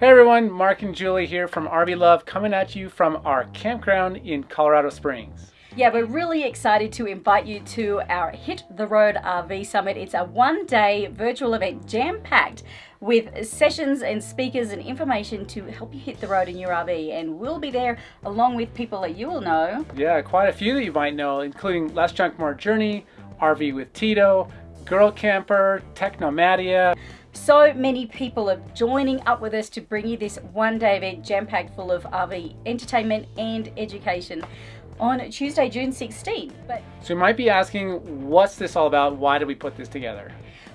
Hey everyone, Marc and Julie here from RV Love coming at you from our campground in Colorado Springs. Yeah, we're really excited to invite you to our Hit the Road RV Summit. It's a one day virtual event jam packed with sessions and speakers and information to help you hit the road in your RV. And we'll be there along with people that you will know. Yeah, quite a few that you might know, including Less Junk More Journey, RV with Tito, Girl Camper, Technomadia. So many people are joining up with us to bring you this one day event jam packed full of RV entertainment and education on Tuesday, June 16th. But so you might be asking, what's this all about? Why did we put this together?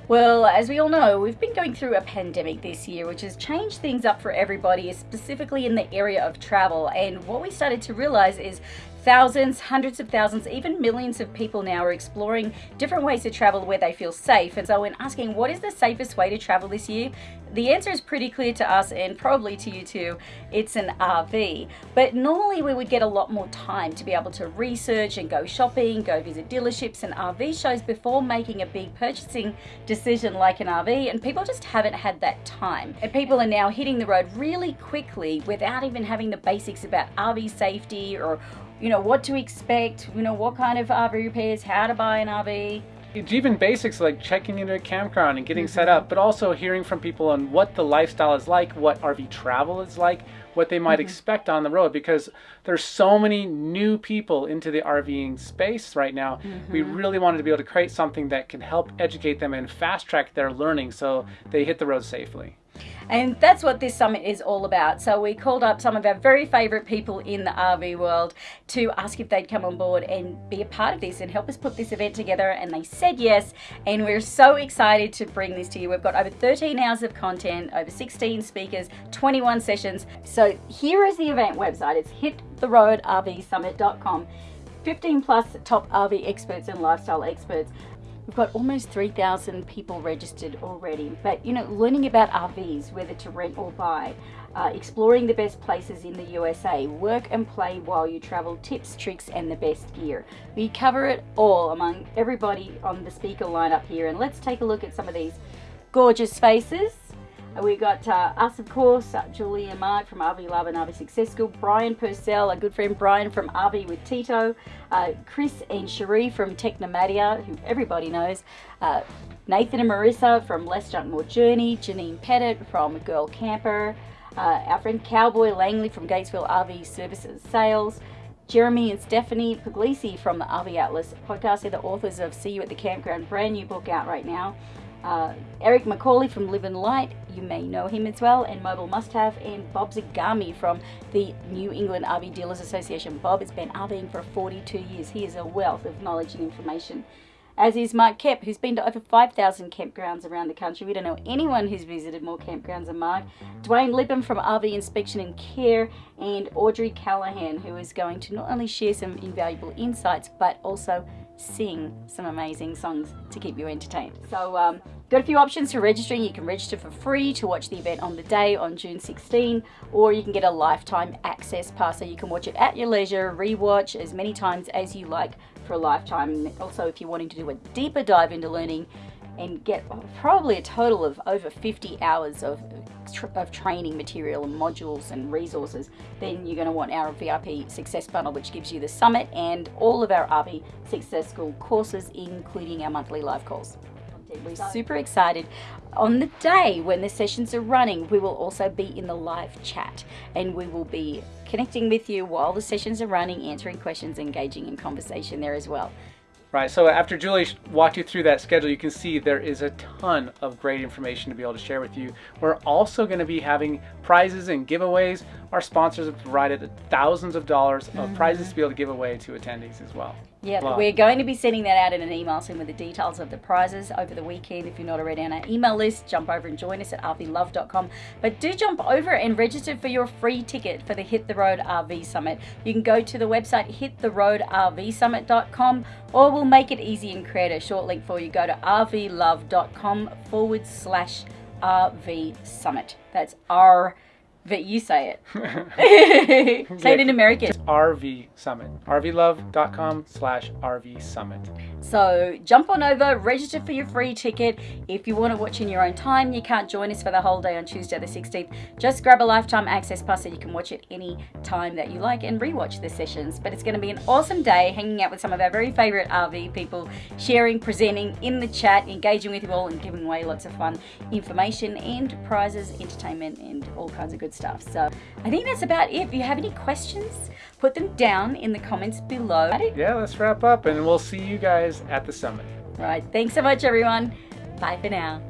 Well, as we all know, we've been going through a pandemic this year, which has changed things up for everybody, specifically in the area of travel. And what we started to realize is Thousands, hundreds of thousands, even millions of people now are exploring different ways to travel where they feel safe. And so when asking what is the safest way to travel this year, the answer is pretty clear to us and probably to you too. It's an RV. But normally we would get a lot more time to be able to research and go shopping, go visit dealerships and RV shows before making a big purchasing decision like an RV. And people just haven't had that time. And people are now hitting the road really quickly without even having the basics about RV safety or you know, what to expect, you know, what kind of RV repairs, how to buy an RV. It's even basics like checking into a campground and getting mm -hmm. set up, but also hearing from people on what the lifestyle is like, what RV travel is like, what they might mm -hmm. expect on the road because there's so many new people into the RVing space right now. Mm -hmm. We really wanted to be able to create something that can help educate them and fast track their learning so they hit the road safely. And that's what this summit is all about. So we called up some of our very favorite people in the RV world to ask if they'd come on board and be a part of this and help us put this event together. And they said yes. And we're so excited to bring this to you. We've got over 13 hours of content, over 16 speakers, 21 sessions. So here is the event website. It's hittheroadrvsummit.com. 15 plus top RV experts and lifestyle experts We've got almost 3,000 people registered already. But, you know, learning about RVs, whether to rent or buy, uh, exploring the best places in the USA, work and play while you travel, tips, tricks, and the best gear. We cover it all among everybody on the speaker lineup here. And let's take a look at some of these gorgeous faces. We got uh, us, of course, uh, Julie and Marc from RV Love and RV Success School, Brian Purcell, a good friend Brian from RV with Tito, uh, Chris and Cherie from Technomadia, who everybody knows, uh, Nathan and Marissa from Less Junk More Journey, Janine Pettit from Girl Camper, uh, our friend Cowboy Langley from Gatesville RV Services Sales, Jeremy and Stephanie Puglisi from the RV Atlas podcast. They're the authors of See You at the Campground, brand new book out right now. Uh, Eric Macaulay from Live and Light, you may know him as well, and Mobile Must Have, and Bob Zagami from the New England RV Dealers Association. Bob has been RVing for 42 years. He is a wealth of knowledge and information. As is Mark Kep, who's been to over 5,000 campgrounds around the country. We don't know anyone who's visited more campgrounds than Mark. Dwayne Lippam from RV Inspection and Care, and Audrey Callahan, who is going to not only share some invaluable insights, but also sing some amazing songs to keep you entertained. So um, got a few options for registering. You can register for free to watch the event on the day on June 16, or you can get a lifetime access pass so you can watch it at your leisure, rewatch as many times as you like for a lifetime. Also if you're wanting to do a deeper dive into learning and get probably a total of over 50 hours of, of training material and modules and resources, then you're going to want our VIP Success Bundle, which gives you the summit and all of our RV Success School courses, including our monthly live calls. We're super excited. On the day when the sessions are running, we will also be in the live chat and we will be connecting with you while the sessions are running, answering questions, engaging in conversation there as well. Right, so after Julie walked you through that schedule, you can see there is a ton of great information to be able to share with you. We're also going to be having prizes and giveaways. Our sponsors have provided thousands of dollars of prizes to be able to give away to attendees as well. Yeah, we're going to be sending that out in an email soon with the details of the prizes over the weekend. If you're not already on our email list, jump over and join us at rvlove.com. But do jump over and register for your free ticket for the Hit the Road RV Summit. You can go to the website hittheroadrvsummit.com or we'll make it easy and create a short link for you. Go to rvlove.com forward slash RV Summit. That's R But you say it. say it in American. RV Summit. RVLove.com slash RV Summit. So jump on over, register for your free ticket. If you want to watch in your own time, you can't join us for the whole day on Tuesday the 16th. Just grab a lifetime access pass so you can watch it any time that you like and rewatch the sessions. But it's going to be an awesome day hanging out with some of our very favorite RV people, sharing, presenting in the chat, engaging with you all, and giving away lots of fun information and prizes, entertainment, and all kinds of good stuff. So I think that's about it. If you have any questions, put them down in the comments below. Yeah, let's wrap up and we'll see you guys at the summit. Right. Thanks so much, everyone. Bye for now.